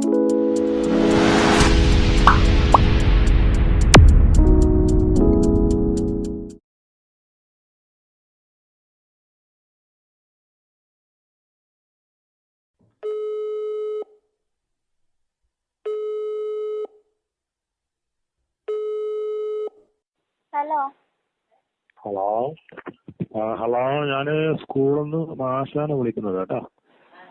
Hello. Hello. Hello ഞാൻ സ്കൂളിൽ നിന്ന് മാഷാണ് വിളിക്കുന്നത് കേട്ടോ.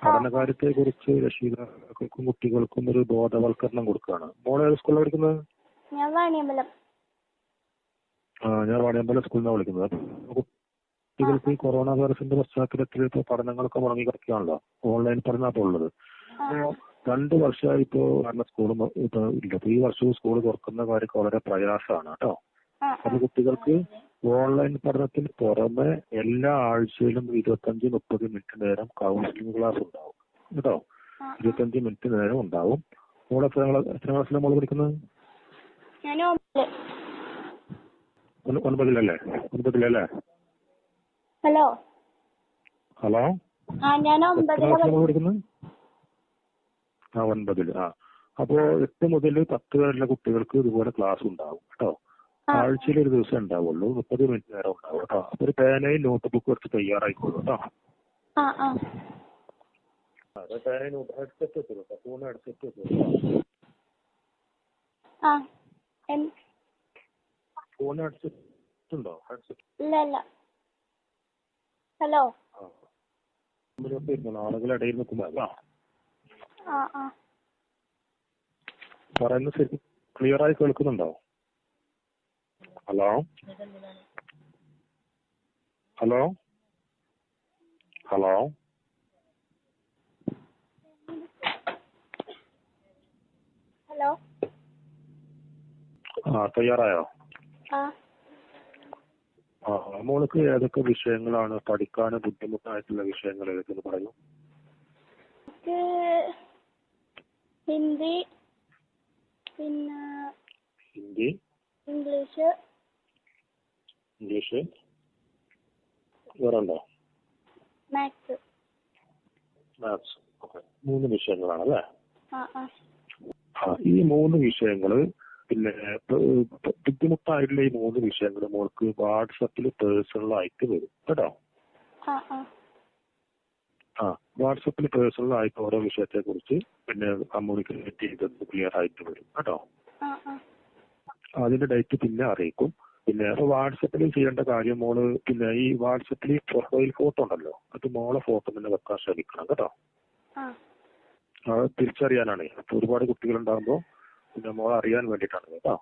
പഠനകാര്യത്തെ കുറിച്ച് രക്ഷിതാക്കൾക്കും കുട്ടികൾക്കും ഒരു ബോധവൽക്കരണം കൊടുക്കുകയാണ്. മോളെ ഏത് സ്കൂളിലാ പഠിക്കുന്നത്? ഞാൻ വാണിയമ്പലം. ആ ഞാൻ വാണിയമ്പലം സ്കൂളിൽ നിന്നാണ് വിളിക്കുന്നത്. അപ്പൊ കുട്ടികൾക്ക് ഈ കൊറോണ വൈറസിന്റെ പശ്ചാത്തലത്തിൽ ഇപ്പൊ പഠനങ്ങളൊക്കെ മുടങ്ങി കിടക്കുകയാണല്ലോ ഓൺലൈൻ പഠനമാണ് ഉള്ളത്. ആ, രണ്ട് വർഷമായി ഇപ്പോ കാരണം സ്കൂളും ഇപ്പൊ ഇല്ല. അപ്പൊ ഈ വർഷവും സ്കൂൾ തുറക്കുന്ന കാര്യമൊക്കെ വളരെ പ്രയാസമാണ് കേട്ടോ. അപ്പൊ കുട്ടികൾക്ക് ഓൺലൈൻ പഠനത്തിന് പുറമെ എല്ലാ ആഴ്ചയിലും ഇരുപത്തഞ്ച് മുപ്പത് മിനിറ്റ് നേരം കൗൺസിലിംഗ് ക്ലാസ് ഉണ്ടാവും. കേട്ടോ. ഇരുപത്തഞ്ച് മിനിറ്റ് നേരം ഉണ്ടാവും. മോളെ എത്ര ക്ലാസ്സിലാണ് മോൾ പഠിക്കുന്നത്? ഒൻപതിലല്ലേ ഒൻപതിലല്ലേ ഹലോ? ഹലോ? പഠിക്കുന്നത്. ആ ഒൻപതിൽ. ആ. അപ്പോ എട്ട് മുതൽ പത്ത് വരെയുള്ള കുട്ടികൾക്ക് ഇതുപോലെ ക്ലാസ് ഉണ്ടാവും. കേട്ടോ. ആഴ്ചയിൽ ഒരു ദിവസം ഉണ്ടാവുള്ളൂ. മുപ്പത് മിനിറ്റ് നേരം ഉണ്ടാവും കേട്ടോ. അപ്പൊ ഒരു പേനയും നോട്ട് ബുക്കും എടുത്ത് തയ്യാറായിക്കോളൂ കേട്ടോ. ആ ആ. അതെ പേനയും നോട്ട് ഹെഡ്സെറ്റ് വെച്ചോ ഫോൺ ഹെഡ്സെറ്റ് വെച്ചോ ആ എൻ- ഫോൺ ഹെഡ്സെറ്റ് ഉണ്ടോ ഹെഡ്സെറ്റ് ഇല്ല ഇല്ല. ഹലോ? ആ. മുമ്പിലൊക്കെ ഇരുന്നോ ആളുകളുടെ ഇടയിൽ നിൽക്കുമ്പോ പറയുന്നത് ശരി ക്ലിയർ ആയി കേൾക്കുന്നുണ്ടോ? ഹലോ? ഹലോ? ഹലോ? ഹലോ? ആ തയ്യാറായോ ആ. മോൾക്ക് ഏതൊക്കെ വിഷയങ്ങളാണ് പഠിക്കാൻ ബുദ്ധിമുട്ടായിട്ടുള്ള വിഷയങ്ങൾ ഏതൊക്കെയെന്ന് പറയൂ ഹിന്ദി പിന്നെ Hindi? English English. വേറെണ്ടോ maths. Maths. Okay. മൂന്ന് വിഷയങ്ങളാണ് അല്ലേ ഈ മൂന്ന് വിഷയങ്ങൾ പിന്നെ ബുദ്ധിമുട്ടായിട്ടുള്ള ഈ മൂന്ന് വിഷയങ്ങൾ മോൾക്ക് വാട്സപ്പിൽ പേഴ്സണൽ ആയിട്ട് വരും. കേട്ടോ? ആ വാട്സപ്പിൽ പേഴ്സണൽ ആയിട്ട് ഓരോ വിഷയത്തെ കുറിച്ച് പിന്നെ കമ്മ്യൂണിക്കേറ്റ് ചെയ്തത് ക്ലിയർ ആയിട്ട് വരും. കേട്ടോ? അതിന്റെ ഡേറ്റ് പിന്നെ അറിയിക്കും. പിന്നെ വാട്സപ്പിൽ ചെയ്യേണ്ട കാര്യം മോൾ പിന്നെ ഈ വാട്സപ്പിൽ പ്രൊഫൈൽ ഫോട്ടോ ഉണ്ടല്ലോ അത് മോളെ ഫോട്ടോ തന്നെ വെക്കാൻ ശ്രമിക്കണം കേട്ടോ. അത് തിരിച്ചറിയാനാണ്. അപ്പൊ ഒരുപാട് കുട്ടികൾ ഉണ്ടാകുമ്പോ പിന്നെ മോളെ അറിയാൻ വേണ്ടിയിട്ടാണ് കേട്ടോ.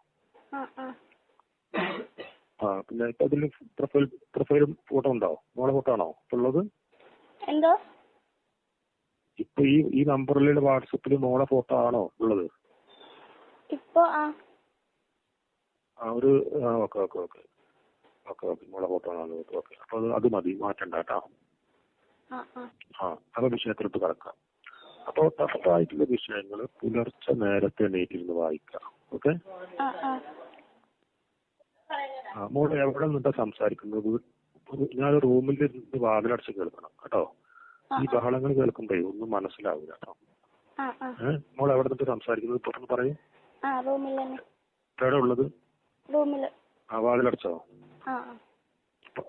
ആ പിന്നെ ഇപ്പൊ അതിൽ പ്രൊഫൈൽ പ്രൊഫൈൽ ഫോട്ടോ ഉണ്ടോ? മോളെ ഫോട്ടോ ആണോ? ഉള്ളത്? എന്തോ? ഇപ്പൊ ഈ ഈ നമ്പറിലുള്ള വാട്സപ്പിൽ മോളെ ഫോട്ടോ ആണോ ഉള്ളത്? ഇപ്പൊ ആ. ആ ഒരു ആ okay okay okay. Okay okay. മോളെ ഫോട്ടോ ആണ് ഓക്കെ ഓക്കെ. അപ്പൊ അത് അത് മതി. മാറ്റണ്ട കേട്ടോ. ആ ആ. ആ അപ്പൊ വിഷയത്തിലോട്ട് കടക്കാം. അപ്പൊ ടഫായിട്ടുള്ള വിഷയങ്ങൾ പുലർച്ചെ നേരത്തെ എണീറ്റിരുന്ന് വായിക്കാം. ഓക്കെ? ആ മോൾ എവിടെ നിന്നിട്ടാ സംസാരിക്കുന്നത്? ഞാൻ റൂമിൽ ഇരുന്ന് വാതിലടച്ച് കേൾക്കണം കേട്ടോ. ഈ ബഹളങ്ങൾ കേൾക്കുമ്പോഴേ ഒന്നും മനസ്സിലാവില്ല കേട്ടോ. ഏഹ് മോൾ എവിടെ നിന്നിട്ട് സംസാരിക്കുന്നത്? തുറന്ന് പറയ്. എവിടെ ഉള്ളത്? റൂമിൽ. ആ വാതിലടച്ചോ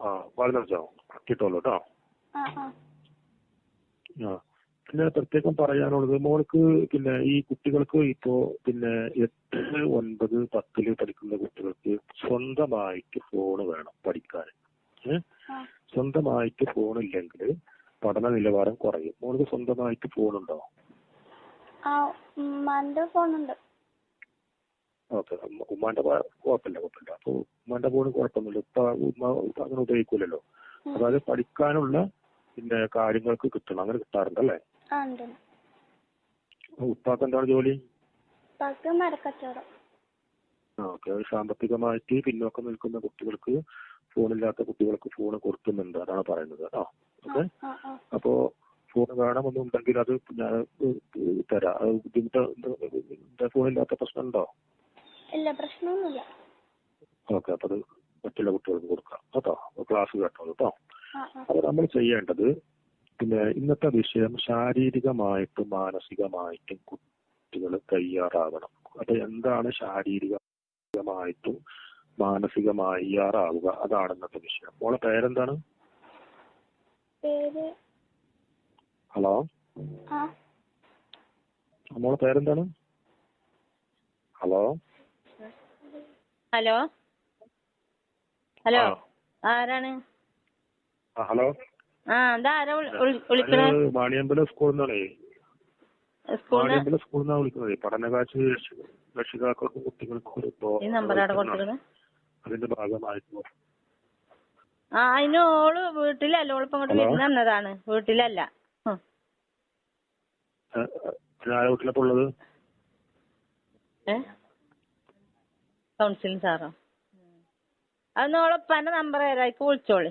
ആ വാതിലടച്ചോ കിട്ടുമല്ലോ കേട്ടോ ആ പിന്നെ പ്രത്യേകം പറയാനുള്ളത് മോൾക്ക് പിന്നെ ഈ കുട്ടികൾക്ക് ഇപ്പോ പിന്നെ എട്ട് ഒൻപത് പത്തിൽ പഠിക്കുന്ന കുട്ടികൾക്ക് സ്വന്തമായിട്ട് ഫോൺ വേണം പഠിക്കാൻ. സ്വന്തമായിട്ട് ഫോൺ ഇല്ലെങ്കിൽ പഠന നിലവാരം കുറയും. മോൾക്ക് സ്വന്തമായിട്ട് ഫോൺ ഉണ്ടോ? ഫോണുണ്ട് ഉമ്മാന്റെ കുഴപ്പമില്ല കുഴപ്പമില്ല. അപ്പൊ ഉമ്മാന്റെ പോലും കുഴപ്പമൊന്നുമില്ല. ഇപ്പൊ ഉമ്മ അങ്ങനെ ഉപയോഗിക്കൂലല്ലോ. അതായത് പഠിക്കാനുള്ള പിന്നെ കാര്യങ്ങൾക്ക് കിട്ടണം. അങ്ങനെ കിട്ടാറുണ്ട് അല്ലേ? ഉപ്പാക്ക് എന്താണ് ജോലി? ഓക്കെ. സാമ്പത്തികമായിട്ട് പിന്നോക്കം നിൽക്കുന്ന കുട്ടികൾക്ക് ഫോണില്ലാത്ത കുട്ടികൾക്ക് ഫോൺ കൊടുക്കുന്നുണ്ട്. അതാണ് പറയുന്നത് കേട്ടോ. ഓക്കെ. അപ്പോ ഫോൺ വേണമെന്നുണ്ടെങ്കിൽ അത് ഞാൻ തരാം. ബുദ്ധിമുട്ട് ഫോണില്ലാത്ത പ്രശ്നമുണ്ടോ? ഇല്ല പ്രശ്നമൊന്നുമില്ല. ഓക്കെ അപ്പൊ അത് മറ്റുള്ള കുട്ടികൾക്ക് കൊടുക്കാം. കേട്ടോ? ക്ലാസ് കേട്ടോ? കേട്ടോ അപ്പൊ നമ്മൾ ചെയ്യേണ്ടത് പിന്നെ ഇന്നത്തെ വിഷയം ശാരീരികമായിട്ടും മാനസികമായിട്ടും കുട്ടി കുട്ടികൾ തയ്യാറാകണം അപ്പൊ എന്താണ് ശാരീരികമായിട്ടും മാനസികമായി തയ്യാറാവുക? അതാണ് ഇന്നത്തെ വിഷയം. മോളെ പേരെന്താണ്? പേര് ഹലോ? മോളെ പേരെന്താണ്? ഹലോ? ഹലോ? ഹലോ? ആരാണ്? ആ, ഹലോ? ആ ഇതാരാ വിളി- വിളി- വിളിക്കണേ? ഞാൻ മാണിയമ്പലം സ്കൂളിൽ നിന്നാണേ. സ്കൂളിന്? മാണിയമ്പലം സ്കൂളിൽ നിന്നാണ് വിളിക്കുന്നത് രക്ഷ- രക്ഷിതാക്കൾക്കും കുട്ടികൾക്കും ഒരു അതിന്റെ ഭാഗമായിട്ടോ. ആ അതിന് ഓൾ വീട്ടിലല്ല. ഓളിപ്പോ ഇങ്ങോട്ട്? വിരുന്ന് വന്നതാണ് വീട്ടിലല്ല. ഞാൻ വീട്ടിലപ്പോ ഉള്ളത്? ഏ? കൗൺസിലിംഗ് സാറോ. അതൊന്ന് ഓളെ ഉപ്പാന്റെ നമ്പർ തരാം. അതിക്ക് വിളിച്ചോളി.